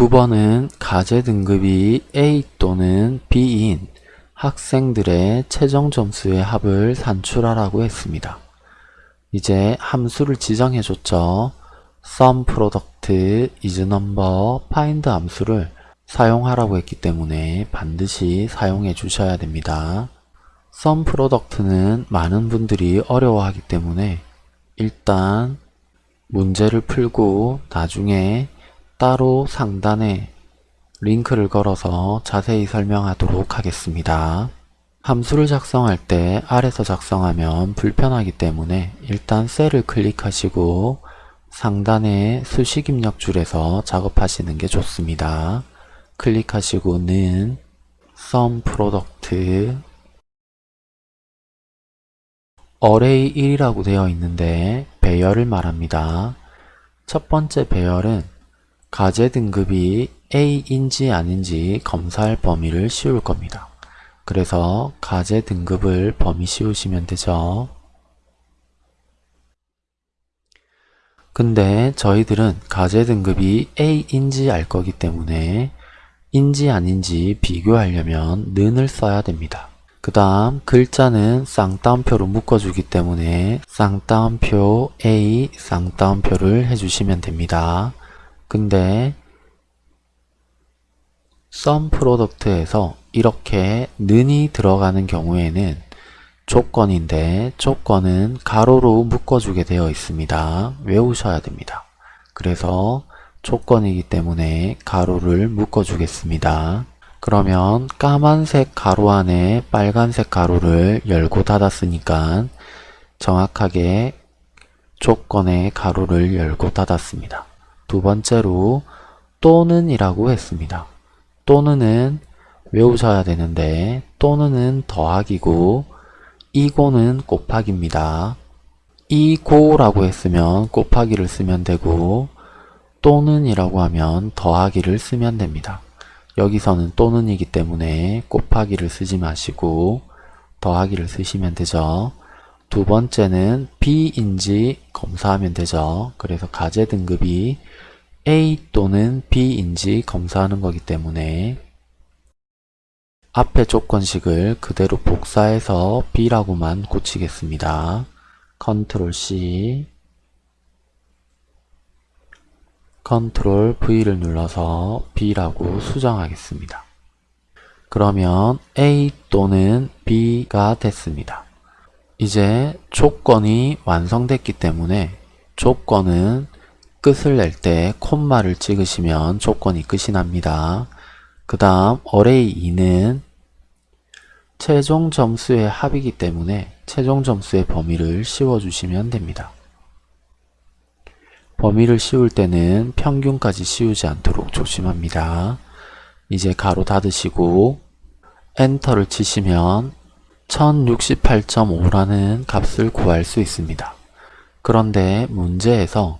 9번은 가제 등급이 A 또는 B인 학생들의 최종 점수의 합을 산출하라고 했습니다. 이제 함수를 지정해 줬죠. sum product is number find 함수를 사용하라고 했기 때문에 반드시 사용해 주셔야 됩니다. sum product는 많은 분들이 어려워하기 때문에 일단 문제를 풀고 나중에 따로 상단에 링크를 걸어서 자세히 설명하도록 하겠습니다. 함수를 작성할 때 아래서 작성하면 불편하기 때문에 일단 셀을 클릭하시고 상단의 수식 입력 줄에서 작업하시는 게 좋습니다. 클릭하시고는 sum product array 1이라고 되어 있는데 배열을 말합니다. 첫 번째 배열은 가제 등급이 A인지 아닌지 검사할 범위를 씌울 겁니다. 그래서 가제 등급을 범위 씌우시면 되죠. 근데 저희들은 가제 등급이 A인지 알 거기 때문에 인지 아닌지 비교하려면 는을 써야 됩니다. 그 다음 글자는 쌍따옴표로 묶어주기 때문에 쌍따옴표 A 쌍따옴표를 해주시면 됩니다. 근데 sum product에서 이렇게 는이 들어가는 경우에는 조건인데 조건은 가로로 묶어주게 되어 있습니다. 외우셔야 됩니다. 그래서 조건이기 때문에 가로를 묶어주겠습니다. 그러면 까만색 가로 안에 빨간색 가로를 열고 닫았으니까 정확하게 조건의 가로를 열고 닫았습니다. 두 번째로 또는 이라고 했습니다. 또는은 외우셔야 되는데 또는은 더하기고 이고는 곱하기입니다. 이고라고 했으면 곱하기를 쓰면 되고 또는 이라고 하면 더하기를 쓰면 됩니다. 여기서는 또는이기 때문에 곱하기를 쓰지 마시고 더하기를 쓰시면 되죠. 두 번째는 B인지 검사하면 되죠. 그래서 가제 등급이 A 또는 B인지 검사하는 거기 때문에 앞에 조건식을 그대로 복사해서 B라고만 고치겠습니다. control C control V를 눌러서 B라고 수정하겠습니다. 그러면 A 또는 B가 됐습니다. 이제 조건이 완성됐기 때문에 조건은 끝을 낼 때 콤마를 찍으시면 조건이 끝이 납니다. 그 다음 array 2는 최종 점수의 합이기 때문에 최종 점수의 범위를 씌워주시면 됩니다. 범위를 씌울 때는 평균까지 씌우지 않도록 조심합니다. 이제 가로 닫으시고 엔터를 치시면 1068.5라는 값을 구할 수 있습니다. 그런데 문제에서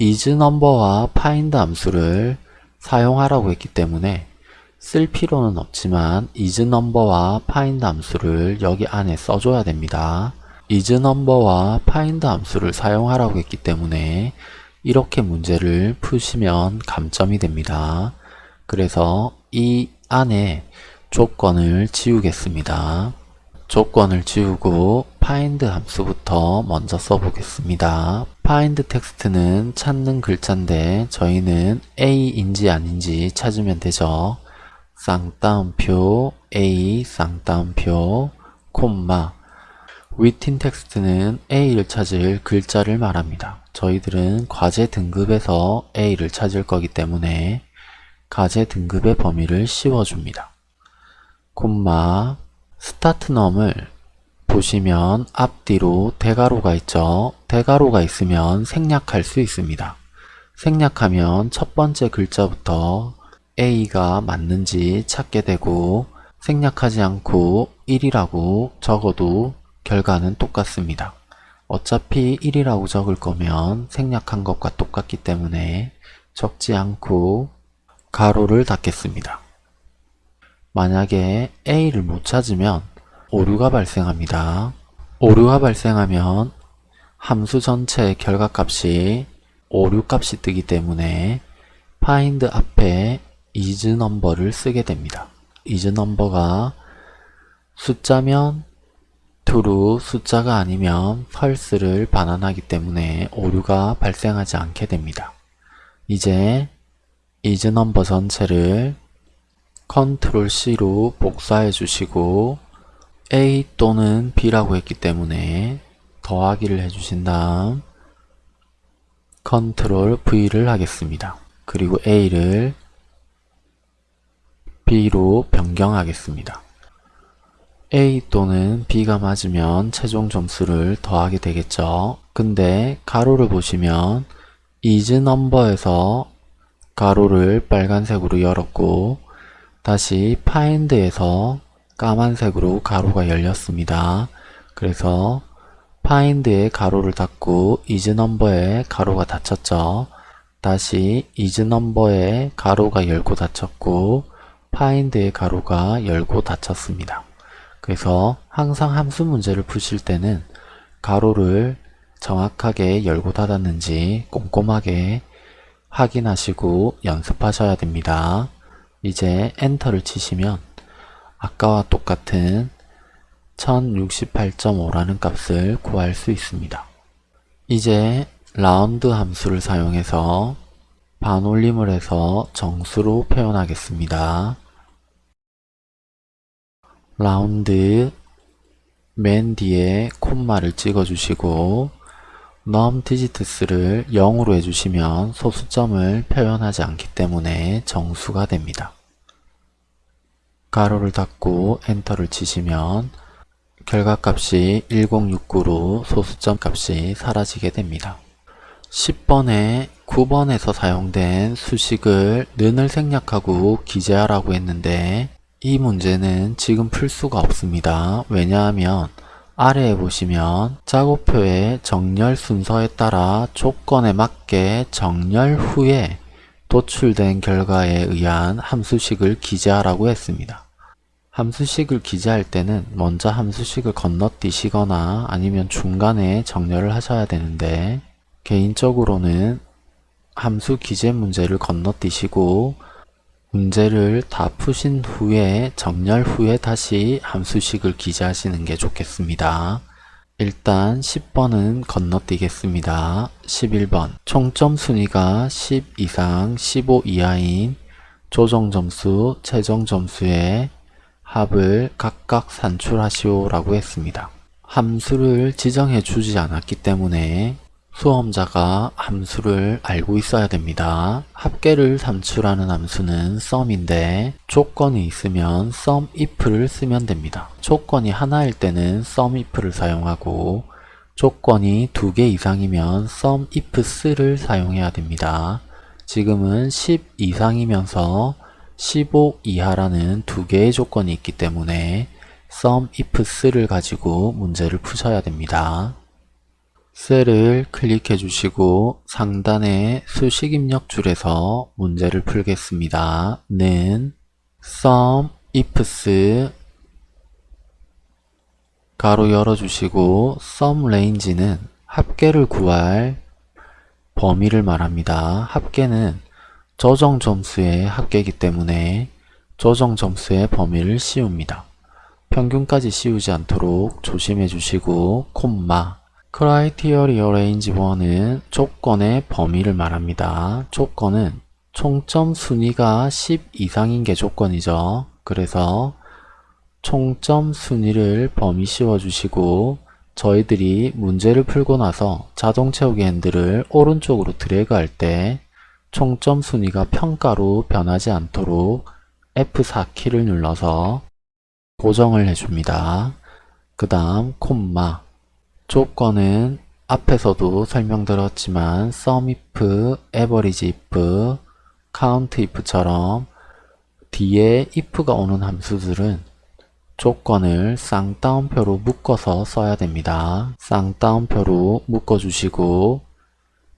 isNumber와 find 함수를 사용하라고 했기 때문에 쓸 필요는 없지만 isNumber와 find 함수를 여기 안에 써줘야 됩니다. isNumber와 find 함수를 사용하라고 했기 때문에 이렇게 문제를 푸시면 감점이 됩니다. 그래서 이 안에 조건을 지우겠습니다. 조건을 지우고 find 함수부터 먼저 써보겠습니다. find 텍스트는 찾는 글자인데 저희는 A인지 아닌지 찾으면 되죠. 쌍따옴표 A 쌍따옴표 콤마 within text는 A를 찾을 글자를 말합니다. 저희들은 과제 등급에서 A를 찾을 거기 때문에 과제 등급의 범위를 씌워줍니다. 콤마 start num을 보시면 앞뒤로 대괄호가 있죠. 대괄호가 있으면 생략할 수 있습니다. 생략하면 첫 번째 글자부터 A가 맞는지 찾게 되고 생략하지 않고 1이라고 적어도 결과는 똑같습니다. 어차피 1이라고 적을 거면 생략한 것과 똑같기 때문에 적지 않고 가로를 닫겠습니다. 만약에 A를 못 찾으면 오류가 발생합니다. 오류가 발생하면 함수 전체의 결과값이 오류 값이 뜨기 때문에 find 앞에 is number를 쓰게 됩니다. is number가 숫자면 true, 숫자가 아니면 false를 반환하기 때문에 오류가 발생하지 않게 됩니다. 이제 is number 전체를 컨트롤 C로 복사해 주시고 A 또는 B라고 했기 때문에 더하기를 해주신 다음 컨트롤 V를 하겠습니다. 그리고 A를 B로 변경하겠습니다. A 또는 B가 맞으면 최종 점수를 더하게 되겠죠. 근데 가로를 보시면 is number에서 가로를 빨간색으로 열었고 다시 find에서 까만색으로 가로가 열렸습니다. 그래서 find의 가로를 닫고 number의 가로가 닫혔죠. 다시 number의 가로가 열고 닫혔고 find의 가로가 열고 닫혔습니다. 그래서 항상 함수 문제를 푸실 때는 가로를 정확하게 열고 닫았는지 꼼꼼하게 확인하시고 연습하셔야 됩니다. 이제 엔터를 치시면 아까와 똑같은 1068.5라는 값을 구할 수 있습니다. 이제 라운드 함수를 사용해서 반올림을 해서 정수로 표현하겠습니다. 라운드 맨 뒤에 콤마를 찍어주시고 num 디지트스를 0으로 해주시면 소수점을 표현하지 않기 때문에 정수가 됩니다. 가로를 닫고 엔터를 치시면 결과값이 1069로 소수점 값이 사라지게 됩니다. 10번에 9번에서 사용된 수식을 는을 생략하고 기재하라고 했는데 이 문제는 지금 풀 수가 없습니다. 왜냐하면 아래에 보시면 작업표의 정렬 순서에 따라 조건에 맞게 정렬 후에 도출된 결과에 의한 함수식을 기재하라고 했습니다. 함수식을 기재할 때는 먼저 함수식을 건너뛰시거나 아니면 중간에 정렬을 하셔야 되는데 개인적으로는 함수 기재 문제를 건너뛰시고 문제를 다 푸신 후에 정렬 후에 다시 함수식을 기재하시는 게 좋겠습니다. 일단 10번은 건너뛰겠습니다. 11번 총점 순위가 10 이상 15 이하인 조정점수, 최종점수의 합을 각각 산출하시오 라고 했습니다. 함수를 지정해 주지 않았기 때문에 수험자가 함수를 알고 있어야 됩니다. 합계를 산출하는 함수는 sum인데 조건이 있으면 sum if를 쓰면 됩니다. 조건이 하나일 때는 sum if를 사용하고 조건이 두 개 이상이면 ifs를 사용해야 됩니다. 지금은 10 이상이면서 15 이하라는 두 개의 조건이 있기 때문에 sum ifs를 가지고 문제를 푸셔야 됩니다. 셀을 클릭해 주시고 상단의 수식 입력 줄에서 문제를 풀겠습니다. 는 sum ifs 가로 열어주시고 sum range는 합계를 구할 범위를 말합니다. 합계는 조정 점수의 합계이기 때문에 조정 점수의 범위를 씌웁니다. 평균까지 씌우지 않도록 조심해 주시고 콤마 Criteria Range 1은 조건의 범위를 말합니다. 조건은 총점 순위가 10 이상인 게 조건이죠. 그래서 총점 순위를 범위 씌워 주시고 저희들이 문제를 풀고 나서 자동 채우기 핸들을 오른쪽으로 드래그 할 때 총점 순위가 평가로 변하지 않도록 F4 키를 눌러서 고정을 해줍니다. 그 다음 콤마 조건은 앞에서도 설명드렸지만 sum if, average if, count if처럼 뒤에 if가 오는 함수들은 조건을 쌍따옴표로 묶어서 써야 됩니다. 쌍따옴표로 묶어주시고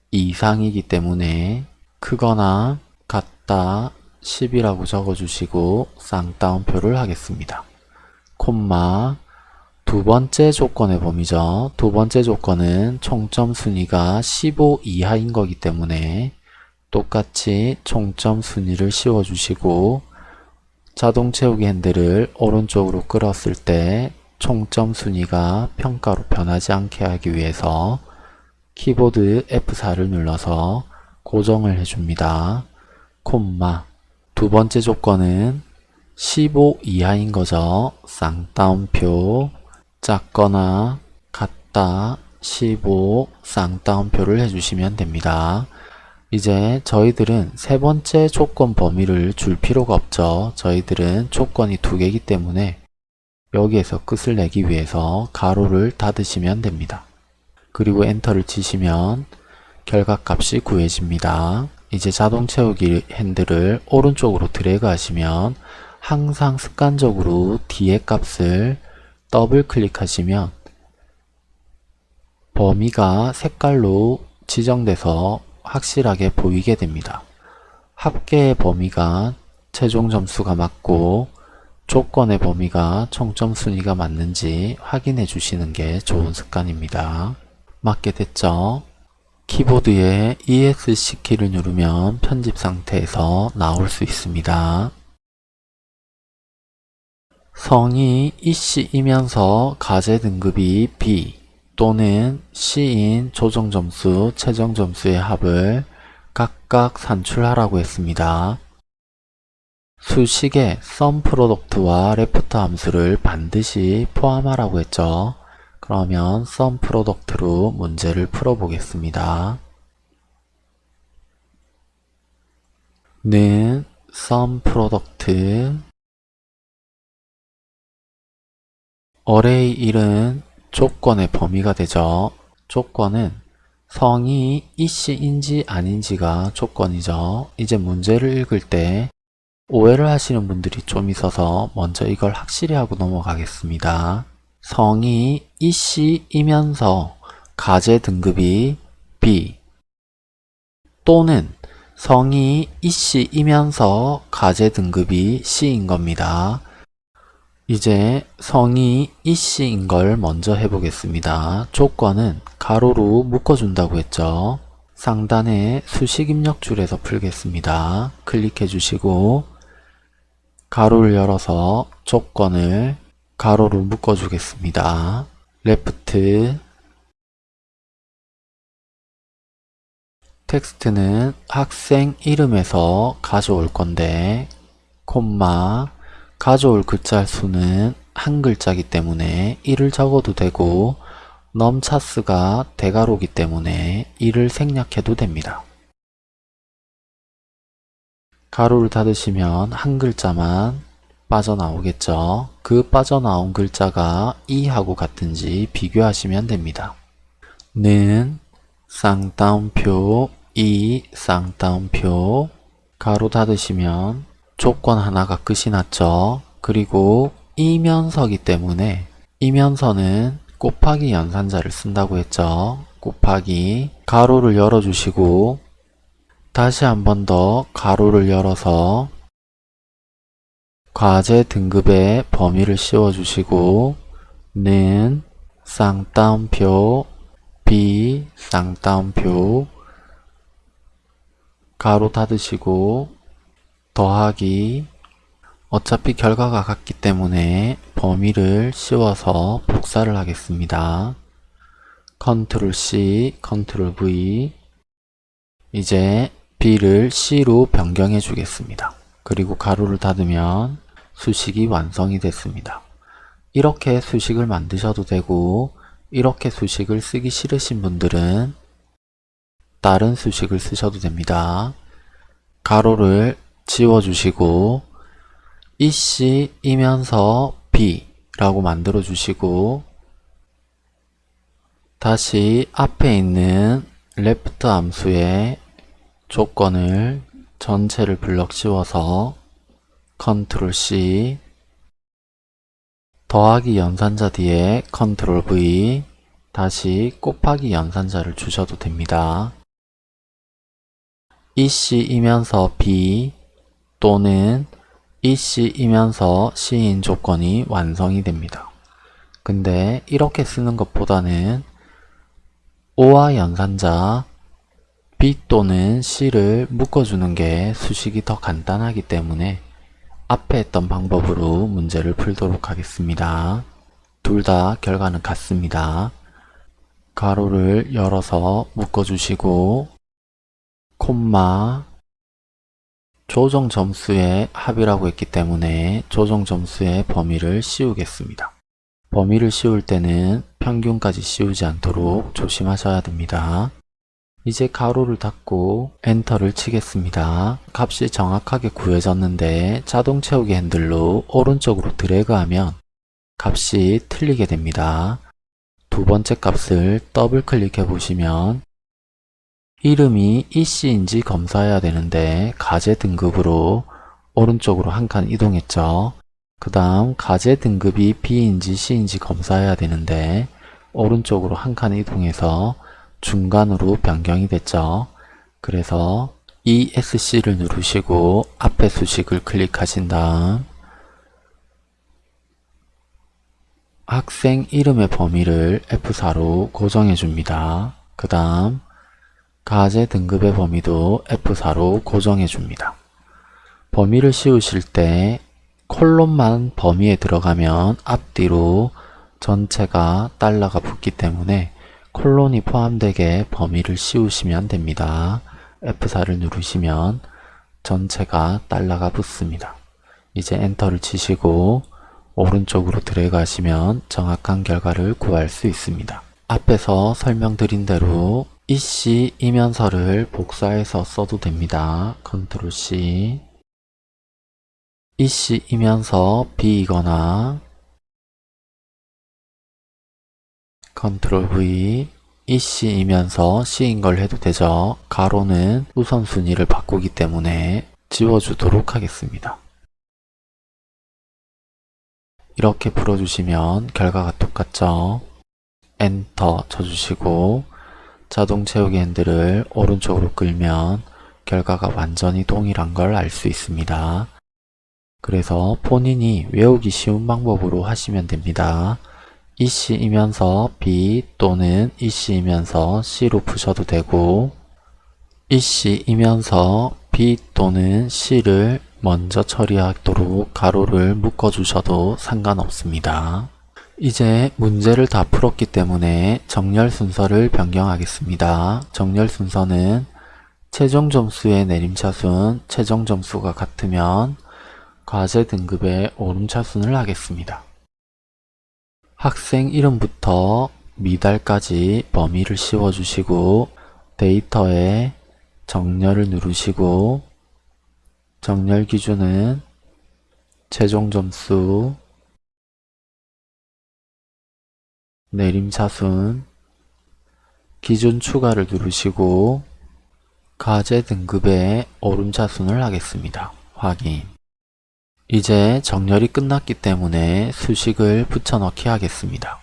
이상이기 때문에 크거나 같다 10이라고 적어주시고 쌍따옴표를 하겠습니다. 콤마 두 번째 조건의 범위죠. 두 번째 조건은 총점 순위가 15 이하인 거기 때문에 똑같이 총점 순위를 씌워주시고 자동 채우기 핸들을 오른쪽으로 끌었을 때 총점 순위가 평가로 변하지 않게 하기 위해서 키보드 F4를 눌러서 고정을 해줍니다. 콤마 두 번째 조건은 15 이하인 거죠. 쌍따옴표 작거나 같다 15 쌍따옴표를 해주시면 됩니다. 이제 저희들은 세 번째 조건 범위를 줄 필요가 없죠. 저희들은 조건이 두 개이기 때문에 여기에서 끝을 내기 위해서 가로를 닫으시면 됩니다. 그리고 엔터를 치시면 결과값이 구해집니다. 이제 자동 채우기 핸들을 오른쪽으로 드래그 하시면 항상 습관적으로 뒤에 값을 더블 클릭하시면 범위가 색깔로 지정돼서 확실하게 보이게 됩니다. 합계의 범위가 최종 점수가 맞고 조건의 범위가 총점 순위가 맞는지 확인해 주시는 게 좋은 습관입니다. 맞게 됐죠? 키보드에 ESC 키를 누르면 편집 상태에서 나올 수 있습니다. 성이 이씨이면서 과제 등급이 B 또는 C인 조정 점수, 최종 점수의 합을 각각 산출하라고 했습니다. 수식에 sumproduct와 left 함수를 반드시 포함하라고 했죠. 그러면 sumproduct로 문제를 풀어보겠습니다. 는 sumproduct array 1은 조건의 범위가 되죠. 조건은 성이 이씨인지 아닌지가 조건이죠. 이제 문제를 읽을 때 오해를 하시는 분들이 좀 있어서 먼저 이걸 확실히 하고 넘어가겠습니다. 성이 이씨이면서 과제 등급이 B 또는 성이 이씨이면서 가제 등급이 C인 겁니다. 이제 성이 이씨인 걸 먼저 해보겠습니다. 조건은 가로로 묶어준다고 했죠. 상단에 수식 입력 줄에서 풀겠습니다. 클릭해 주시고 가로를 열어서 조건을 가로로 묶어 주겠습니다. LEFT 텍스트는 학생 이름에서 가져올 건데 콤마 가져올 글자 수는 한 글자기 때문에 1을 적어도 되고 num_chars가 대괄호기 때문에 1을 생략해도 됩니다. 괄호를 닫으시면 한 글자만 빠져나오겠죠. 그 빠져나온 글자가 이하고 같은지 비교하시면 됩니다. 는 쌍따옴표 이 쌍따옴표 가로 닫으시면 조건 하나가 끝이 났죠. 그리고 이면서기 때문에 이면서는 곱하기 연산자를 쓴다고 했죠. 곱하기 가로를 열어주시고 다시 한 번 더 가로를 열어서 과제 등급의 범위를 씌워주시고 는 쌍따옴표 B 쌍따옴표 가로 닫으시고 더하기 어차피 결과가 같기 때문에 범위를 씌워서 복사를 하겠습니다. 컨트롤 C, 컨트롤 V 이제 B를 C로 변경해 주겠습니다. 그리고 괄호를 닫으면 수식이 완성이 됐습니다. 이렇게 수식을 만드셔도 되고 이렇게 수식을 쓰기 싫으신 분들은 다른 수식을 쓰셔도 됩니다. 괄호를 지워주시고 EC이면서 B 라고 만들어 주시고 다시 앞에 있는 left 함수의 조건을 전체를 블럭 씌워서 컨트롤 C 더하기 연산자 뒤에 컨트롤 V 다시 곱하기 연산자를 주셔도 됩니다. EC이면서 B 또는 EC이면서 C인 조건이 완성이 됩니다. 근데 이렇게 쓰는 것보다는 O와 연산자 B 또는 C를 묶어주는 게 수식이 더 간단하기 때문에 앞에 했던 방법으로 문제를 풀도록 하겠습니다. 둘 다 결과는 같습니다. 가로를 열어서 묶어주시고 콤마 조정 점수의 합이라고 했기 때문에 조정 점수의 범위를 씌우겠습니다. 범위를 씌울 때는 평균까지 씌우지 않도록 조심하셔야 됩니다. 이제 가로를 닫고 엔터를 치겠습니다. 값이 정확하게 구해졌는데 자동 채우기 핸들로 오른쪽으로 드래그하면 값이 틀리게 됩니다. 두 번째 값을 더블 클릭해 보시면 이름이 이씨인지 검사해야 되는데 가제 등급으로 오른쪽으로 한 칸 이동했죠. 그 다음 가제 등급이 B인지 C인지 검사해야 되는데 오른쪽으로 한 칸 이동해서 중간으로 변경이 됐죠. 그래서 ESC를 누르시고 앞에 수식을 클릭하신 다음 학생 이름의 범위를 F4로 고정해 줍니다. 그 다음 과제 등급의 범위도 F4로 고정해 줍니다. 범위를 씌우실 때 콜론만 범위에 들어가면 앞뒤로 전체가 달러가 붙기 때문에 콜론이 포함되게 범위를 씌우시면 됩니다. F4를 누르시면 전체가 달러가 붙습니다. 이제 엔터를 치시고 오른쪽으로 드래그 하시면 정확한 결과를 구할 수 있습니다. 앞에서 설명드린 대로 EC이면서를 복사해서 써도 됩니다. 컨트롤 C EC이면서 B이거나 컨트롤 V EC이면서 C인 걸 해도 되죠. 괄호는 우선순위를 바꾸기 때문에 지워주도록 하겠습니다. 이렇게 풀어주시면 결과가 똑같죠. 엔터 쳐주시고 자동 채우기 핸들을 오른쪽으로 끌면 결과가 완전히 동일한 걸 알 수 있습니다. 그래서 본인이 외우기 쉬운 방법으로 하시면 됩니다. 이씨이면서 B 또는 이씨이면서 C로 푸셔도 되고 이씨이면서 B 또는 C를 먼저 처리하도록 가로를 묶어주셔도 상관없습니다. 이제 문제를 다 풀었기 때문에 정렬 순서를 변경하겠습니다. 정렬 순서는 최종 점수의 내림차순, 최종 점수가 같으면 과제 등급의 오름차순을 하겠습니다. 학생 이름부터 미달까지 범위를 씌워주시고 데이터에 정렬을 누르시고 정렬 기준은 최종 점수, 내림차순, 기준 추가를 누르시고 과제 등급의 오름차순을 하겠습니다. 확인 이제 정렬이 끝났기 때문에 수식을 붙여넣기 하겠습니다.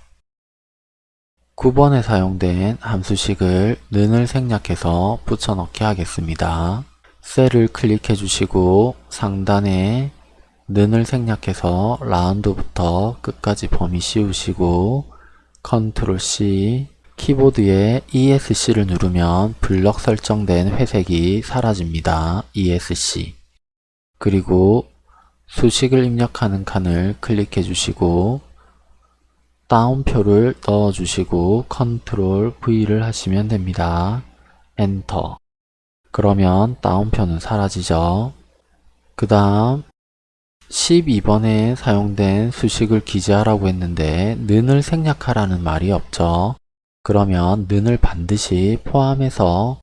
9번에 사용된 함수식을 는을 생략해서 붙여넣기 하겠습니다. 셀을 클릭해 주시고 상단에 는을 생략해서 라운드부터 끝까지 범위 씌우시고 컨트롤 C 키보드에 ESC를 누르면 블럭 설정된 회색이 사라집니다. ESC 그리고 수식을 입력하는 칸을 클릭해 주시고 따옴표를 넣어 주시고 컨트롤 V를 하시면 됩니다. 엔터 그러면 따옴표는 사라지죠. 그 다음 12번에 사용된 수식을 기재하라고 했는데 는을 생략하라는 말이 없죠. 그러면 는을 반드시 포함해서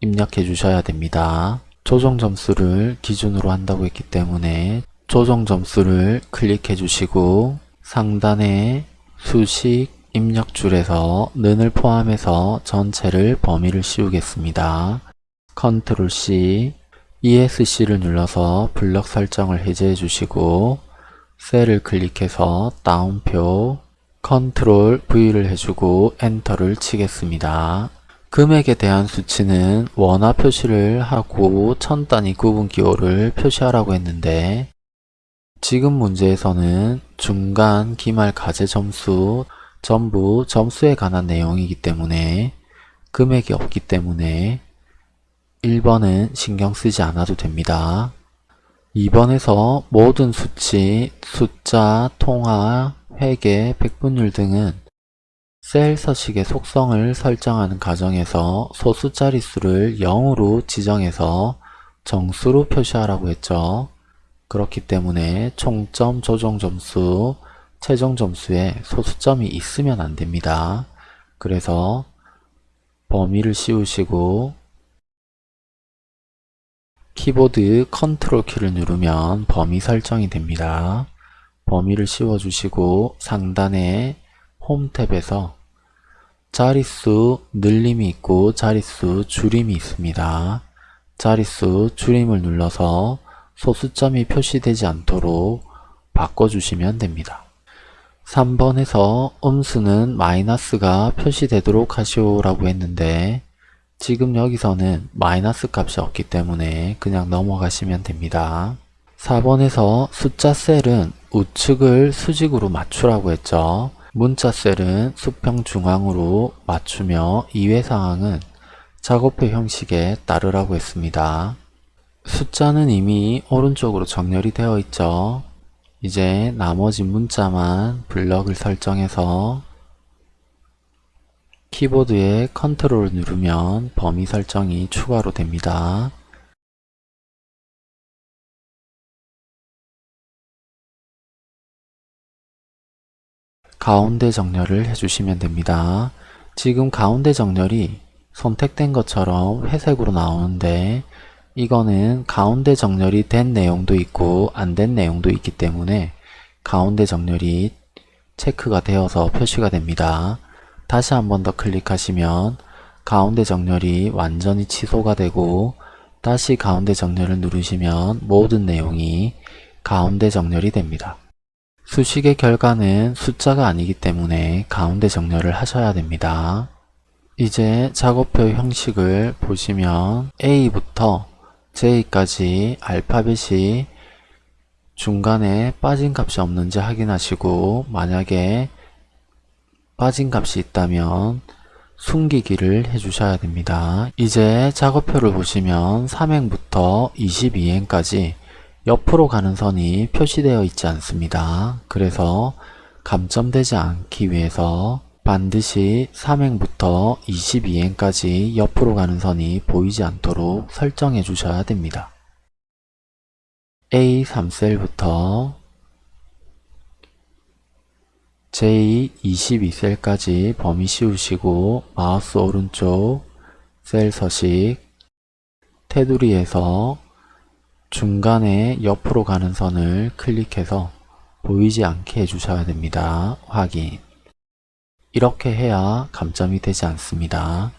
입력해 주셔야 됩니다. 조정 점수를 기준으로 한다고 했기 때문에 조정 점수를 클릭해 주시고 상단에 수식 입력줄에서 는을 포함해서 전체를 범위를 씌우겠습니다. 컨트롤 C, ESC를 눌러서 블럭 설정을 해제해 주시고 셀을 클릭해서 따옴표, 컨트롤 V를 해주고 엔터를 치겠습니다. 금액에 대한 수치는 원화 표시를 하고 천 단위 구분 기호를 표시하라고 했는데 지금 문제에서는 중간, 기말, 과제 점수 전부 점수에 관한 내용이기 때문에 금액이 없기 때문에 1번은 신경 쓰지 않아도 됩니다. 2번에서 모든 수치, 숫자, 통화, 회계, 백분율 등은 셀 서식의 속성을 설정하는 과정에서 소수 자릿수를 0으로 지정해서 정수로 표시하라고 했죠. 그렇기 때문에 총점, 조정점수, 최종점수에 소수점이 있으면 안됩니다. 그래서 범위를 씌우시고 키보드 컨트롤 키를 누르면 범위 설정이 됩니다. 범위를 씌워주시고 상단에 홈 탭에서 자릿수 늘림이 있고 자릿수 줄임이 있습니다. 자릿수 줄임을 눌러서 소수점이 표시되지 않도록 바꿔주시면 됩니다. 3번에서 음수는 마이너스가 표시되도록 하시오라고 했는데 지금 여기서는 마이너스 값이 없기 때문에 그냥 넘어가시면 됩니다. 4번에서 숫자 셀은 우측을 수직으로 맞추라고 했죠. 문자 셀은 수평 중앙으로 맞추며 이외 상황은 작업표 형식에 따르라고 했습니다. 숫자는 이미 오른쪽으로 정렬이 되어 있죠. 이제 나머지 문자만 블럭을 설정해서 키보드에 컨트롤을 누르면 범위 설정이 추가로 됩니다. 가운데 정렬을 해주시면 됩니다. 지금 가운데 정렬이 선택된 것처럼 회색으로 나오는데 이거는 가운데 정렬이 된 내용도 있고 안 된 내용도 있기 때문에 가운데 정렬이 체크가 되어서 표시가 됩니다. 다시 한 번 더 클릭하시면 가운데 정렬이 완전히 취소가 되고 다시 가운데 정렬을 누르시면 모든 내용이 가운데 정렬이 됩니다. 수식의 결과는 숫자가 아니기 때문에 가운데 정렬을 하셔야 됩니다. 이제 작업표 형식을 보시면 A부터 J까지 알파벳이 중간에 빠진 값이 없는지 확인하시고 만약에 빠진 값이 있다면 숨기기를 해주셔야 됩니다. 이제 작업표를 보시면 3행부터 22행까지 옆으로 가는 선이 표시되어 있지 않습니다. 그래서 감점되지 않기 위해서 반드시 3행부터 22행까지 옆으로 가는 선이 보이지 않도록 설정해 주셔야 됩니다. A 3셀부터 J 22셀까지 범위 씌우시고 마우스 오른쪽 셀 서식 테두리에서 중간에 옆으로 가는 선을 클릭해서 보이지 않게 해주셔야 됩니다. 확인 이렇게 해야 감점이 되지 않습니다.